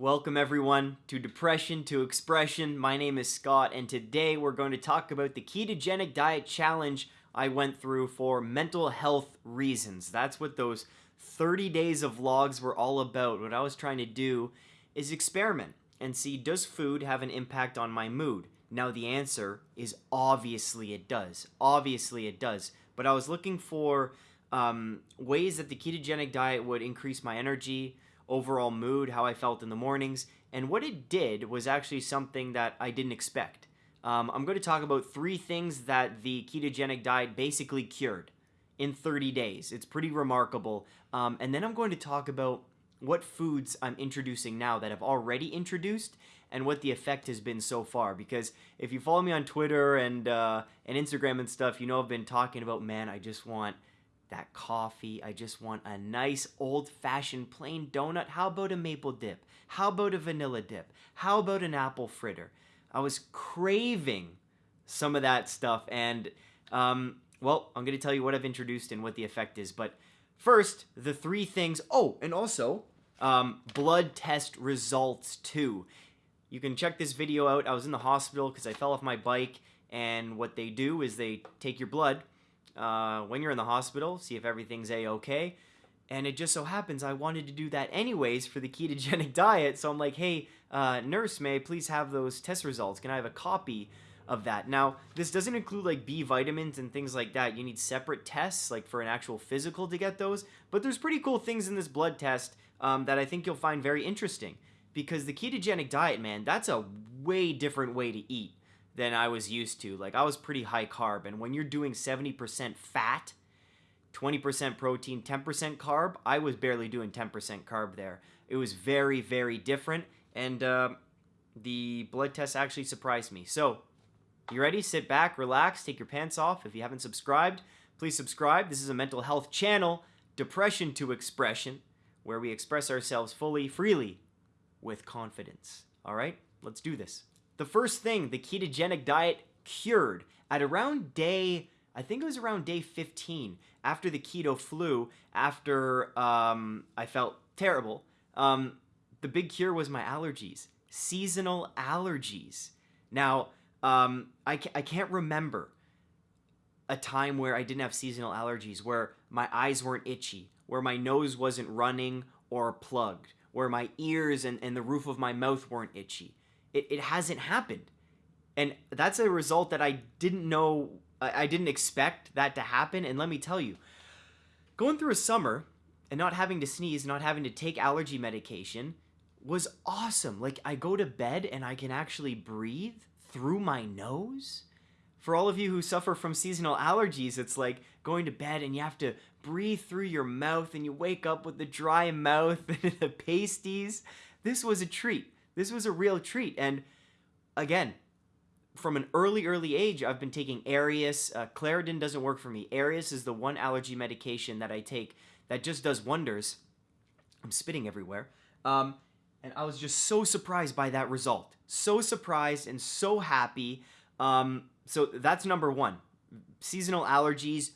Welcome everyone to Depression to Expression. My name is Scott and today we're going to talk about the ketogenic diet challenge I went through for mental health reasons. That's what those 30 days of vlogs were all about. What I was trying to do is experiment and see does food have an impact on my mood? Now the answer is obviously it does. Obviously it does. But I was looking for um, ways that the ketogenic diet would increase my energy, overall mood, how I felt in the mornings. And what it did was actually something that I didn't expect. Um, I'm going to talk about three things that the ketogenic diet basically cured in 30 days. It's pretty remarkable. Um, and then I'm going to talk about what foods I'm introducing now that I've already introduced and what the effect has been so far. Because if you follow me on Twitter and uh, and Instagram and stuff, you know I've been talking about man, I just want that coffee. I just want a nice old fashioned plain donut. How about a maple dip? How about a vanilla dip? How about an apple fritter? I was craving some of that stuff. And, um, well, I'm going to tell you what I've introduced and what the effect is. But first, the three things. Oh, and also, um, blood test results too. You can check this video out. I was in the hospital because I fell off my bike. And what they do is they take your blood uh, when you're in the hospital, see if everything's a-okay. And it just so happens I wanted to do that anyways for the ketogenic diet. So I'm like, hey, uh, nurse, may I please have those test results? Can I have a copy of that? Now, this doesn't include like B vitamins and things like that. You need separate tests, like for an actual physical to get those. But there's pretty cool things in this blood test um, that I think you'll find very interesting. Because the ketogenic diet, man, that's a way different way to eat than I was used to. Like I was pretty high carb, and when you're doing 70% fat, 20% protein, 10% carb, I was barely doing 10% carb there. It was very, very different, and uh, the blood test actually surprised me. So, you ready? Sit back, relax, take your pants off. If you haven't subscribed, please subscribe. This is a mental health channel, Depression to Expression, where we express ourselves fully, freely, with confidence. All right, let's do this. The first thing, the ketogenic diet cured at around day, I think it was around day 15 after the keto flu, after um, I felt terrible. Um, the big cure was my allergies, seasonal allergies. Now, um, I, ca- I can't remember a time where I didn't have seasonal allergies, where my eyes weren't itchy, where my nose wasn't running or plugged, where my ears and, and the roof of my mouth weren't itchy. It, it hasn't happened. And that's a result that I didn't know, I, I didn't expect that to happen. And let me tell you, going through a summer and not having to sneeze, not having to take allergy medication was awesome. Like, I go to bed and I can actually breathe through my nose. For all of you who suffer from seasonal allergies, it's like going to bed and you have to breathe through your mouth and you wake up with the dry mouth and the pasties. This was a treat. This was a real treat. And again, from an early, early age, I've been taking Aerius. Uh, Claritin doesn't work for me. Aerius is the one allergy medication that I take that just does wonders. I'm spitting everywhere. Um, and I was just so surprised by that result. So surprised and so happy. Um, so that's number one. Seasonal allergies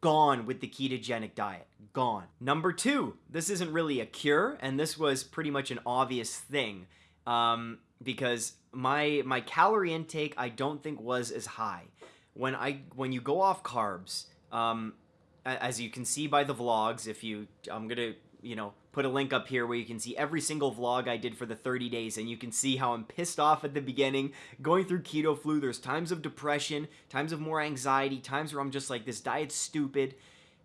gone with the ketogenic diet. Gone. Number two, this isn't really a cure, and this was pretty much an obvious thing um, because my my calorie intake I don't think was as high when I when you go off carbs. Um, as you can see by the vlogs, if you I'm gonna you know put a link up here where you can see every single vlog I did for the 30 days and you can see how I'm pissed off at the beginning going through keto flu there's times of depression times of more anxiety times where I'm just like this diet's stupid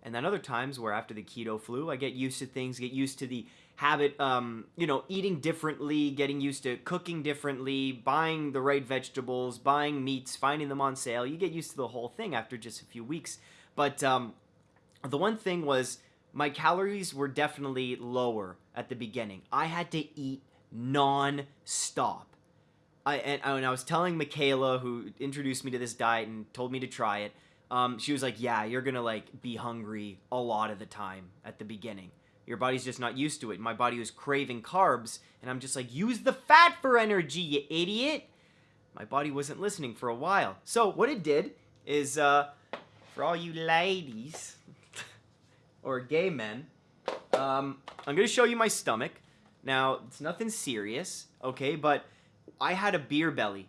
and then other times where after the keto flu I get used to things get used to the habit, um, you know, eating differently, getting used to cooking differently, buying the right vegetables, buying meats, finding them on sale. You get used to the whole thing after just a few weeks. But um, the one thing was my calories were definitely lower at the beginning. I had to eat non-stop. I, and, and I was telling Michaela, who introduced me to this diet and told me to try it, um, she was like, yeah, you're gonna like be hungry a lot of the time at the beginning. Your body's just not used to it. My body was craving carbs, and I'm just like, use the fat for energy, you idiot! My body wasn't listening for a while. So what it did is, uh, for all you ladies, or gay men, um, I'm to show you my stomach. Now, it's nothing serious, okay, but I had a beer belly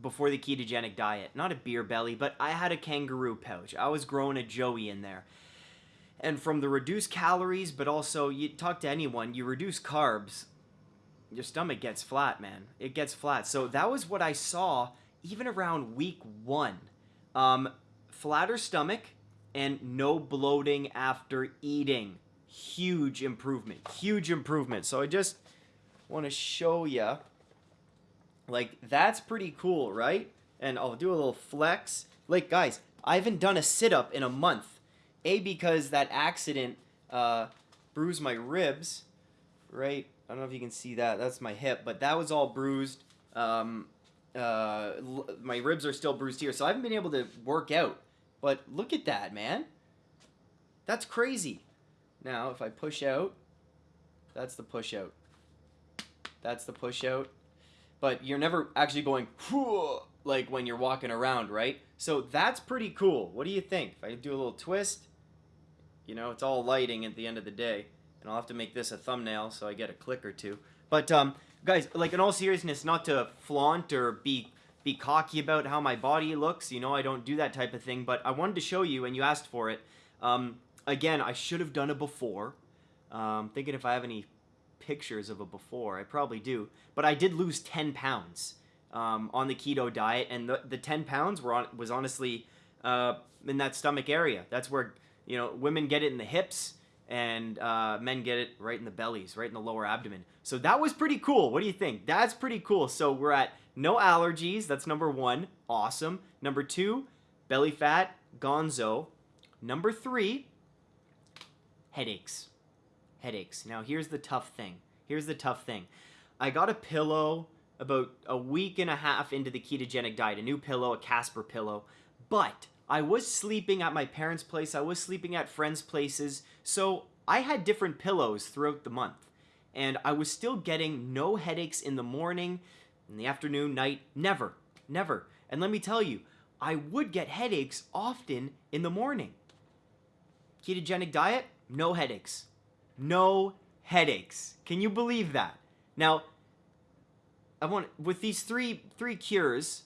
before the ketogenic diet. Not a beer belly, but I had a kangaroo pouch. I was growing a joey in there. And from the reduced calories, but also you talk to anyone, you reduce carbs, your stomach gets flat, man. It gets flat. So that was what I saw even around week one. Um, flatter stomach and no bloating after eating. Huge improvement. Huge improvement. So I just want to show you. Like, that's pretty cool, right? And I'll do a little flex. Like, guys, I haven't done a sit up in a month. A, because that accident uh, bruised my ribs, right? I don't know if you can see that. That's my hip, but that was all bruised. Um, uh, my ribs are still bruised here, so I haven't been able to work out. But look at that, man. That's crazy. Now, if I push out, that's the push out. That's the push out. But you're never actually going like when you're walking around, right? So that's pretty cool. What do you think? If I do a little twist, you know, it's all lighting at the end of the day. And I'll have to make this a thumbnail so I get a click or two. But um, guys, like in all seriousness, not to flaunt or be be cocky about how my body looks. You know, I don't do that type of thing. But I wanted to show you, and you asked for it. Um, again, I should have done it before. Um, thinking if I have any pictures of a before, I probably do. But I did lose 10 pounds um, on the keto diet, and the, the 10 pounds were on, was honestly uh, in that stomach area. That's where you know women get it in the hips and uh, men get it right in the bellies, right in the lower abdomen. So that was pretty cool. What do you think? That's pretty cool. So we're at no allergies. That's number one. Awesome. Number two, belly fat, gonzo. Number three, headaches. Headaches. Now, here's the tough thing. Here's the tough thing. I got a pillow about a week and a half into the ketogenic diet, a new pillow, a Casper pillow, but I was sleeping at my parents' place, I was sleeping at friends' places, so I had different pillows throughout the month. And I was still getting no headaches in the morning, in the afternoon, night, never, never. And let me tell you, I would get headaches often in the morning. Ketogenic diet, no headaches. No headaches. Can you believe that? Now, I want with these three three cures,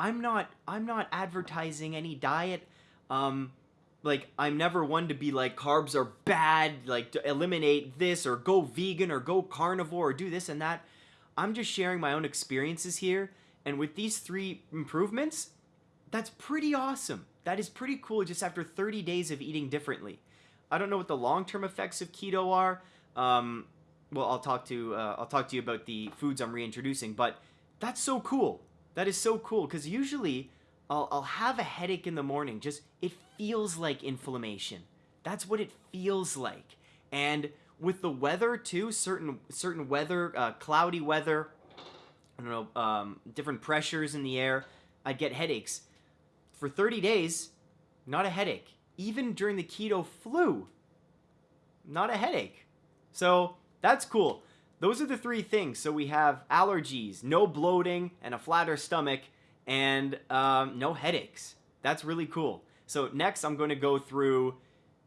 I'm not I'm not advertising any diet. Um, like I'm never one to be like carbs are bad, like to eliminate this or go vegan or go carnivore or do this and that. I'm just sharing my own experiences here, and with these three improvements, that's pretty awesome. That is pretty cool just after 30 days of eating differently. I don't know what the long-term effects of keto are. Um, well, I'll talk to uh, I'll talk to you about the foods I'm reintroducing, but that's so cool. That is so cool because usually I'll, I'll have a headache in the morning. Just it feels like inflammation. That's what it feels like. And with the weather too, certain certain weather, uh, cloudy weather, I don't know, um, different pressures in the air, I'd get headaches. For 30 days, not a headache. Even during the keto flu, not a headache. So that's cool. Those are the three things. So we have allergies, no bloating, and a flatter stomach, and um, no headaches. That's really cool. So next, I'm going to go through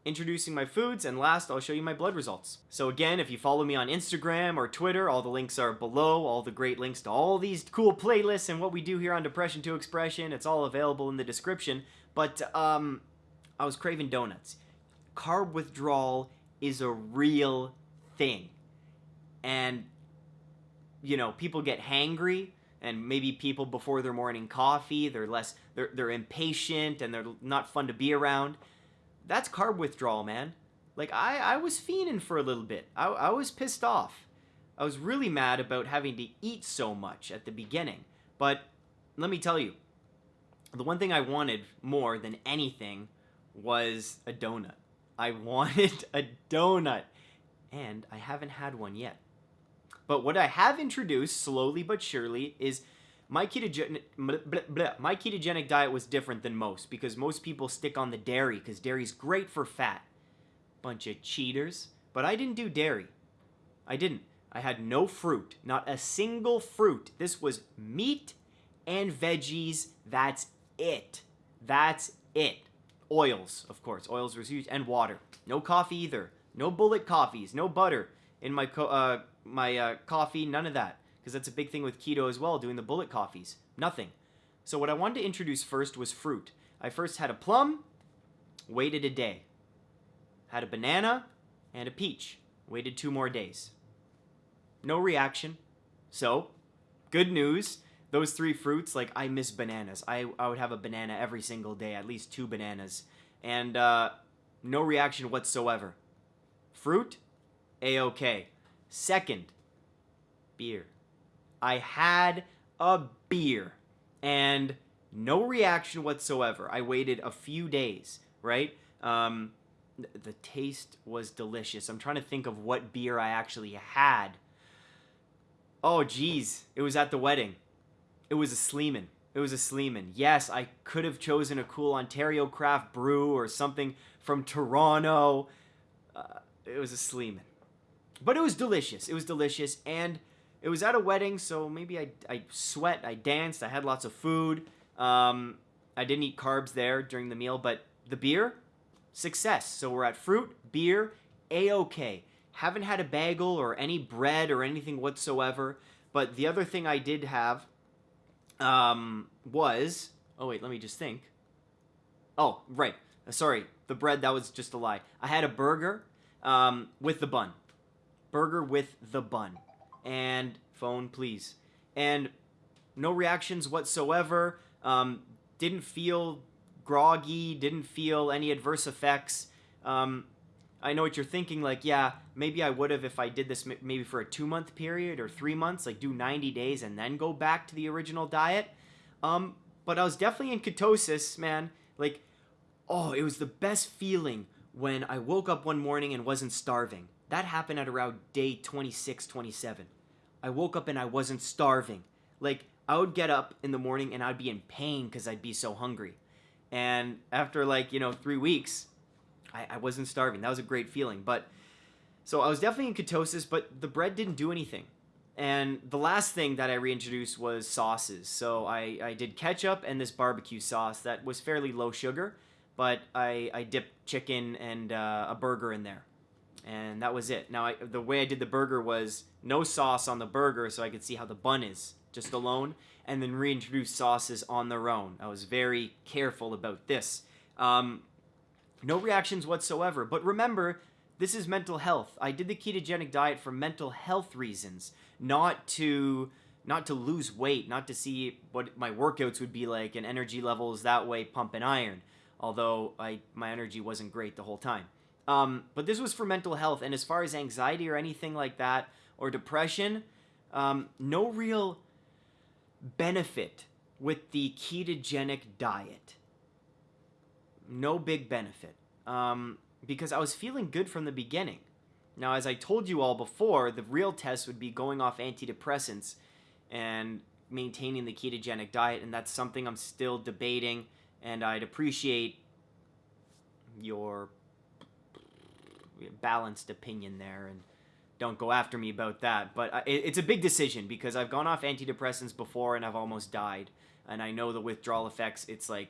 introducing my foods, and last, I'll show you my blood results. So again, if you follow me on Instagram or Twitter, all the links are below, all the great links to all these cool playlists and what we do here on Depression to Expression. It's all available in the description. But um, I was craving donuts. Carb withdrawal is a real thing and you know people get hangry and maybe people before their morning coffee they're less they're, they're impatient and they're not fun to be around. That's carb withdrawal man. Like i i was fiending for a little bit. I, I was pissed off. I was really mad about having to eat so much at the beginning. But let me tell you the one thing i wanted more than anything was a donut. I wanted a donut and i haven't had one yet but what I have introduced slowly but surely is my ketogenic my ketogenic diet was different than most because most people stick on the dairy because dairy's great for fat. Bunch of cheaters. But I didn't do dairy. I didn't. I had no fruit, not a single fruit. This was meat and veggies. That's it. That's it. Oils, of course. Oils was huge and water. No coffee either. No bullet coffees. No butter in my co- uh, my uh, coffee, none of that. Because that's a big thing with keto as well, doing the bullet coffees. Nothing. So what I wanted to introduce first was fruit. I first had a plum, waited a day. Had a banana and a peach, waited two more days. No reaction. So, good news. Those three fruits, like I miss bananas. I, I would have a banana every single day, at least two bananas. And uh, no reaction whatsoever. Fruit, a-okay. Second, beer. I had a beer and no reaction whatsoever. I waited a few days, right? Um, the taste was delicious. I'm trying to think of what beer I actually had. Oh, geez. It was at the wedding. It was a Sleeman. It was a Sleeman. Yes, I could have chosen a cool Ontario craft brew or something from Toronto. Uh, it was a Sleeman. But it was delicious. It was delicious. And it was at a wedding, so maybe I, I sweat, I danced, I had lots of food. Um, I didn't eat carbs there during the meal, but the beer, success. So we're at fruit, beer, a-okay. Haven't had a bagel or any bread or anything whatsoever. But the other thing I did have um, was oh wait, let me just think. Oh right, sorry, the bread that was just a lie. I had a burger um, with the bun, burger with the bun, and phone please, and no reactions whatsoever. Um, didn't feel groggy, didn't feel any adverse effects. Um, I know what you're thinking, like, yeah, maybe I would have if I did this maybe for a two month period or three months, like do 90 days and then go back to the original diet. Um, but I was definitely in ketosis, man. Like, oh, it was the best feeling when I woke up one morning and wasn't starving. That happened at around day 26, 27. I woke up and I wasn't starving. Like, I would get up in the morning and I'd be in pain because I'd be so hungry. And after like, you know, three weeks, I, I wasn't starving. That was a great feeling. But so I was definitely in ketosis, but the bread didn't do anything. And the last thing that I reintroduced was sauces. So I, I did ketchup and this barbecue sauce that was fairly low sugar, but I, I dipped chicken and uh, a burger in there. And that was it. Now, I, the way I did the burger was no sauce on the burger so I could see how the bun is just alone, and then reintroduce sauces on their own. I was very careful about this. Um, no reactions whatsoever. But remember, this is mental health. I did the ketogenic diet for mental health reasons, not to not to lose weight, not to see what my workouts would be like and energy levels that way pumping iron. Although I my energy wasn't great the whole time. Um, but this was for mental health, and as far as anxiety or anything like that or depression, um, no real benefit with the ketogenic diet no big benefit um, because I was feeling good from the beginning. Now, as I told you all before, the real test would be going off antidepressants and maintaining the ketogenic diet, and that's something I'm still debating, and I'd appreciate your balanced opinion there and don't go after me about that but uh, it's a big decision because i've gone off antidepressants before and i've almost died and i know the withdrawal effects it's like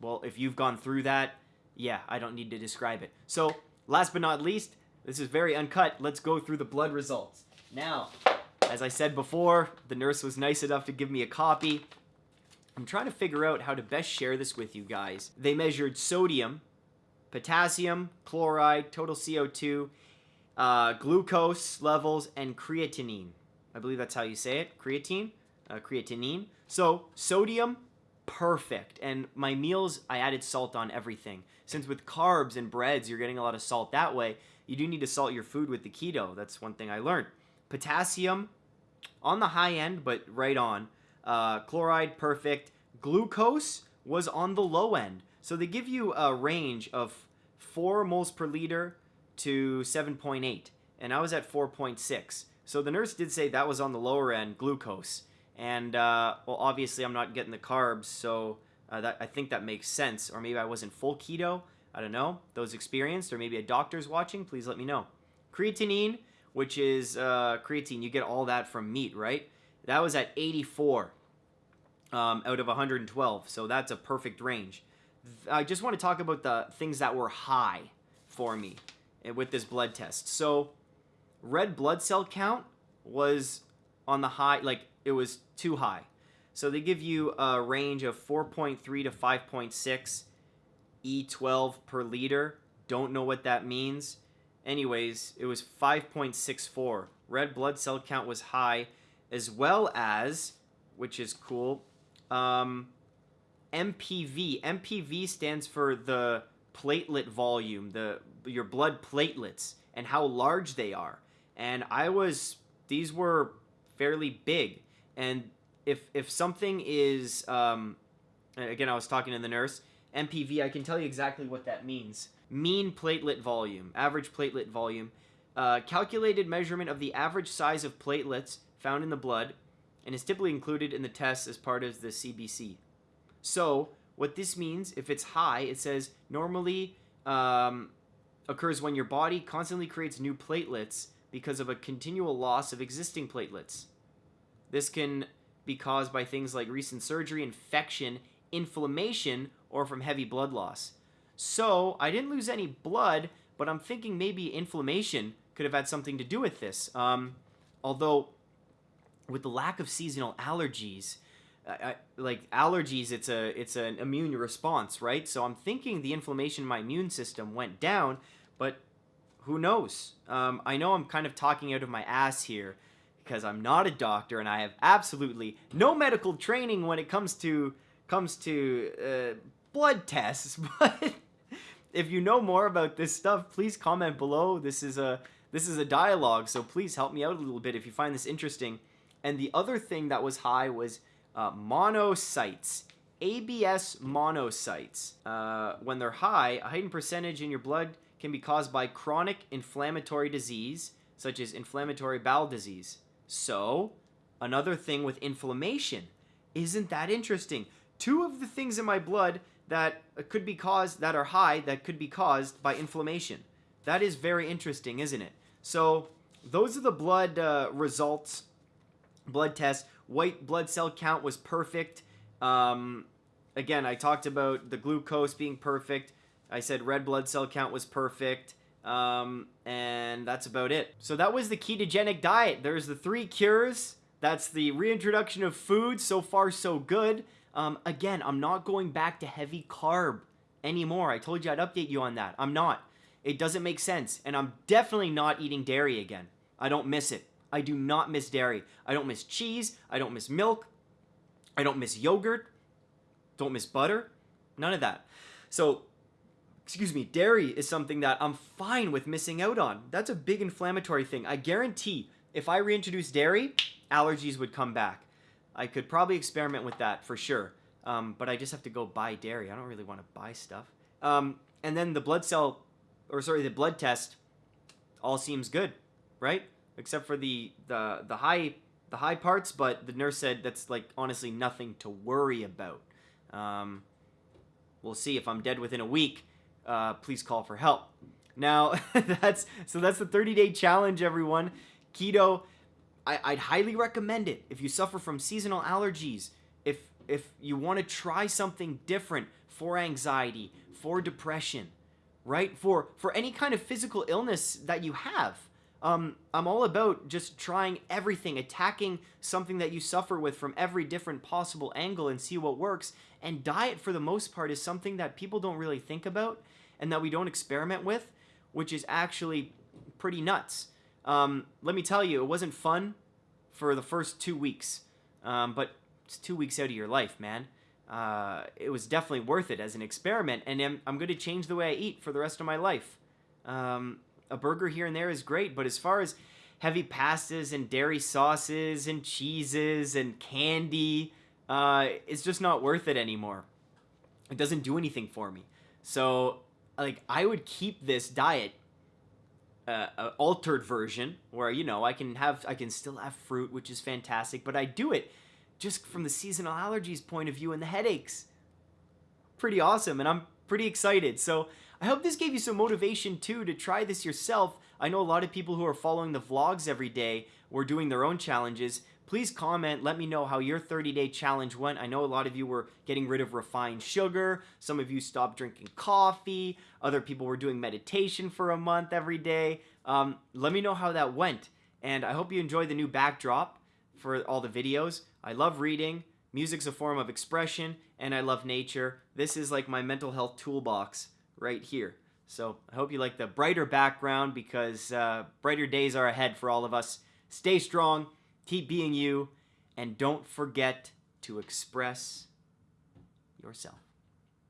well, if you've gone through that, yeah, I don't need to describe it. So, last but not least, this is very uncut. Let's go through the blood results. Now, as I said before, the nurse was nice enough to give me a copy. I'm trying to figure out how to best share this with you guys. They measured sodium, potassium, chloride, total CO2, uh, glucose levels, and creatinine. I believe that's how you say it. Creatine, uh, creatinine. So sodium, perfect. And my meals, I added salt on everything. Since with carbs and breads, you're getting a lot of salt that way, you do need to salt your food with the keto. That's one thing I learned. Potassium, on the high end, but right on. Uh, chloride, perfect. Glucose was on the low end. So they give you a range of 4 moles per liter to 7.8. And I was at 4.6. So the nurse did say that was on the lower end, glucose. And uh, well, obviously I'm not getting the carbs, so uh, that I think that makes sense. Or maybe I wasn't full keto. I don't know. Those experienced, or maybe a doctor's watching. Please let me know. Creatinine, which is uh, creatine, you get all that from meat, right? That was at 84 um, out of 112, so that's a perfect range. I just want to talk about the things that were high for me eh, with this blood test. So red blood cell count was on the high, like it was too high. So they give you a range of 4.3 to 5.6 E12 per liter. Don't know what that means. Anyways, it was 5.64. Red blood cell count was high, as well as, which is cool, um, MPV. MPV stands for the platelet volume, the your blood platelets, and how large they are. And I was, these were fairly big. And if if something is, um, again, I was talking to the nurse. MPV, I can tell you exactly what that means. Mean platelet volume, average platelet volume, uh, calculated measurement of the average size of platelets found in the blood, and is typically included in the tests as part of the CBC. So, what this means, if it's high, it says normally um, occurs when your body constantly creates new platelets because of a continual loss of existing platelets. This can be caused by things like recent surgery, infection, inflammation, or from heavy blood loss. So, I didn't lose any blood, but I'm thinking maybe inflammation could have had something to do with this. Um, although, with the lack of seasonal allergies, I, like allergies, it's a it's an immune response, right? So I'm thinking the inflammation in my immune system went down, but who knows? Um, I know I'm kind of talking out of my ass here because I'm not a doctor and I have absolutely no medical training when it comes to comes to uh, blood tests. But if you know more about this stuff, please comment below. This is a this is a dialogue, so please help me out a little bit if you find this interesting. And the other thing that was high was uh, monocytes. ABS monocytes. Uh, when they're high, a heightened percentage in your blood can be caused by chronic inflammatory disease, such as inflammatory bowel disease. So, another thing with inflammation. Isn't that interesting? Two of the things in my blood that could be caused, that are high, that could be caused by inflammation. That is very interesting, isn't it? So, those are the blood uh, results, blood tests. White blood cell count was perfect. Um, again, I talked about the glucose being perfect. I said red blood cell count was perfect. Um, and that's about it. So that was the ketogenic diet. There's the three cures. That's the reintroduction of food. So far, so good. Um, again, I'm not going back to heavy carb anymore. I told you I'd update you on that. I'm not. It doesn't make sense. And I'm definitely not eating dairy again. I don't miss it. I do not miss dairy. I don't miss cheese. I don't miss milk. I don't miss yogurt. Don't miss butter. None of that. So, excuse me, dairy is something that I'm fine with missing out on. That's a big inflammatory thing. I guarantee if I reintroduce dairy, allergies would come back. I could probably experiment with that for sure. Um, but I just have to go buy dairy. I don't really want to buy stuff. Um, and then the blood cell, or sorry, the blood test, all seems good, right? Except for the the the high the high parts. But the nurse said that's like honestly nothing to worry about. Um, we'll see if I'm dead within a week. Uh, please call for help. Now that's so that's the 30 day challenge, everyone. Keto. I, I'd highly recommend it if you suffer from seasonal allergies. If if you want to try something different for anxiety, for depression, right? For for any kind of physical illness that you have um, I'm all about just trying everything, attacking something that you suffer with from every different possible angle and see what works. And diet, for the most part, is something that people don't really think about and that we don't experiment with, which is actually pretty nuts. Um, let me tell you, it wasn't fun for the first two weeks, um, but it's two weeks out of your life, man. Uh, it was definitely worth it as an experiment, and I'm, I'm going to change the way I eat for the rest of my life. Um, a burger here and there is great, but as far as heavy pastas and dairy sauces and cheeses and candy, uh, it's just not worth it anymore. It doesn't do anything for me. So, like, I would keep this diet uh, uh, altered version where you know I can have I can still have fruit, which is fantastic, but I do it just from the seasonal allergies point of view and the headaches. Pretty awesome, and I'm pretty excited. So I hope this gave you some motivation too to try this yourself. I know a lot of people who are following the vlogs every day were doing their own challenges. please comment. Let me know how your 30 day challenge went. I know a lot of you were getting rid of refined sugar. Some of you stopped drinking coffee. Other people were doing meditation for a month every day. Um, let me know how that went. And I hope you enjoy the new backdrop for all the videos. I love reading. Music's a form of expression, and I love nature. This is like my mental health toolbox right here. So I hope you like the brighter background because uh, brighter days are ahead for all of us. Stay strong, keep being you, and don't forget to express yourself.